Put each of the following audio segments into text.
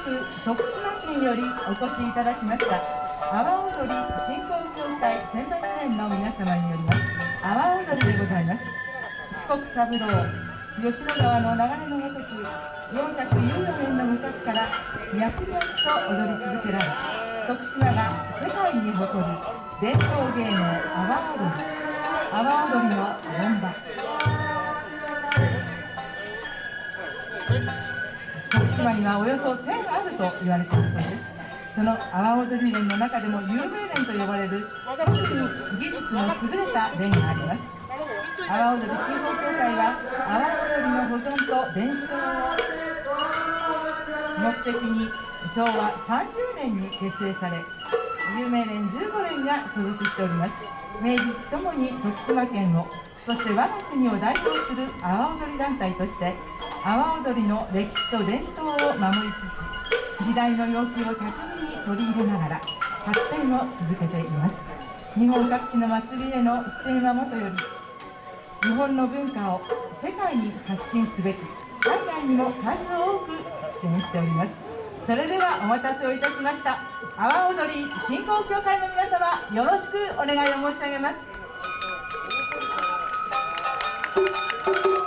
く徳島県よりお越しいただきました。阿波踊り振興協会選抜連の皆様によります。阿波踊りでございます。四国三郎吉野川の流れのごとく414年の昔から脈々と踊り続けられ徳島が世界に誇る伝統芸能阿波踊り。阿波踊りの本場。島にはおよそ1000あると言われているそうです。その阿波踊り連の中でも有名連と呼ばれる特に技術の優れた連があります。阿波踊り振興協会は阿波踊りの保存と伝承。を目的に昭和30年に結成され有名連15連が所属しております。名実ともに徳島県をそして我が国を代表する阿波踊り団体として阿波踊りの歴史と伝統を守りつつ時代の要求を巧みに取り入れながら発展を続けています。日本各地の祭りへの出演はもとより日本の文化を世界に発信すべく海外にも数多く出演しております。それではお待たせをいたしました阿波踊り振興協会の皆様よろしくお願いを申し上げます。それ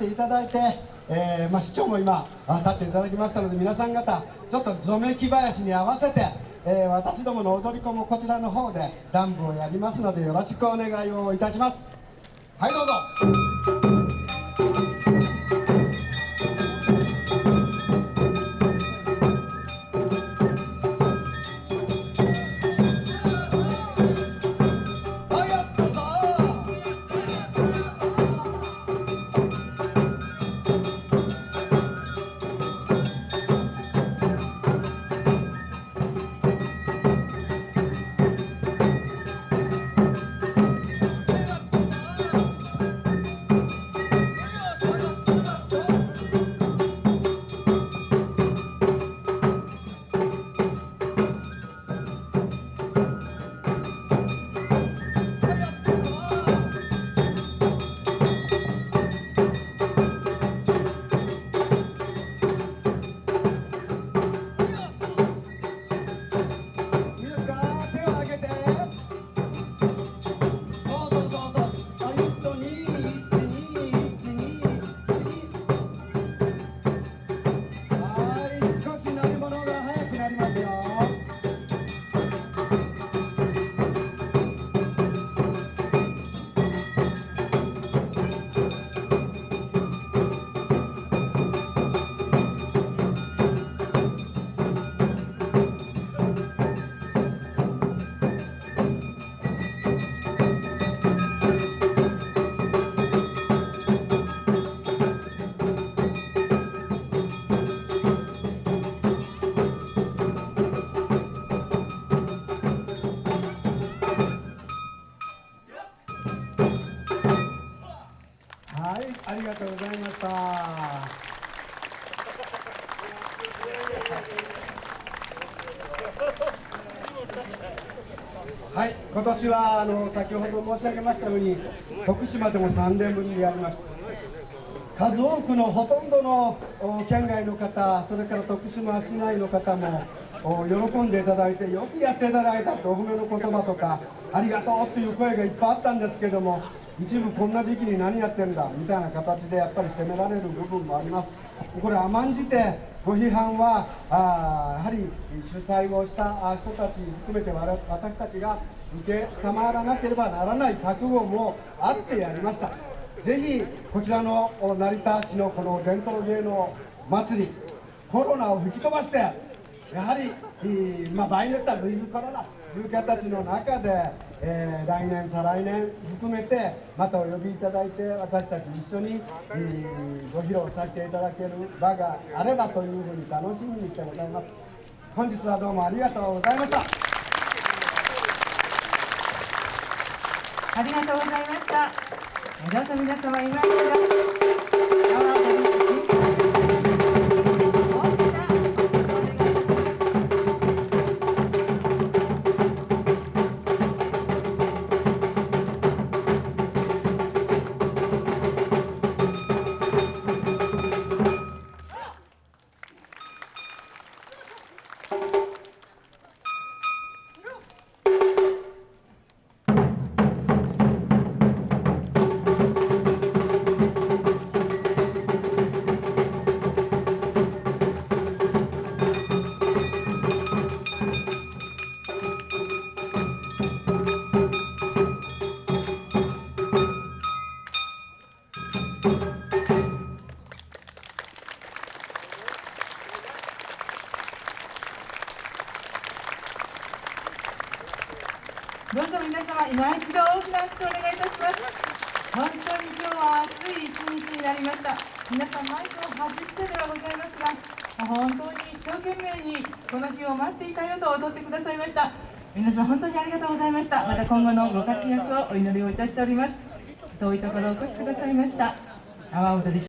っていただいて、えーまあ、市長も今立っていただきましたので皆さん方ちょっとぞめき林に合わせて、えー私どもの踊り子もこちらの方で乱舞をやりますのでよろしくお願いをいたします。はいどうぞ。ありがとうございました。はい、今年はあの先ほど申し上げましたように徳島でも3年ぶりにやりました。数多くのほとんどの県外の方それから徳島市内の方も喜んでいただいてよくやっていただいたとお褒めの言葉とかありがとうという声がいっぱいあったんですけども一部こんな時期に何やってんだみたいな形でやっぱり責められる部分もあります。これ甘んじてご批判はあやはり主催をした人たち含めて私たちが受けたまらなければならない覚悟もあってやりました。ぜひこちらの成田市のこの伝統芸能祭りコロナを吹き飛ばしてやはり、まあ、場合によってはウィズコロナという形の中で、えー来年再来年含めてまたお呼びいただいて私たち一緒に、えーご披露させていただける場があればというふうに楽しみにしてございます。本日はどうもありがとうございました。ありがとうございました。どうぞ皆様今のご活躍をお祈りをいたしております。遠いところお越しくださいました。阿波踊り